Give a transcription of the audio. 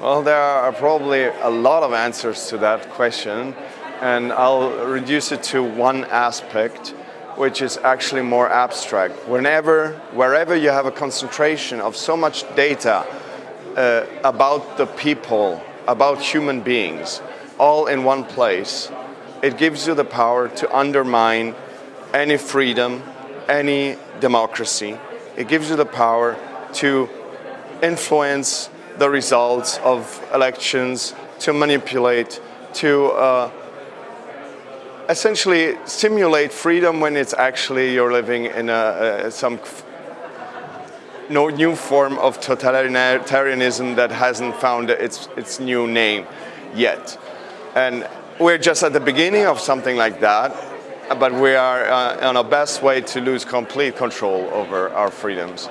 Well, there are probably a lot of answers to that question, and I'll reduce it to one aspect, which is actually more abstract. Whenever, wherever you have a concentration of so much data uh, about the people, about human beings, all in one place, it gives you the power to undermine any freedom, any democracy. It gives you the power to influence the results of elections, to manipulate, to uh, essentially simulate freedom when it's actually you're living in a, a, some no new form of totalitarianism that hasn't found its, its new name yet. And we're just at the beginning of something like that, but we are uh, on our best way to lose complete control over our freedoms.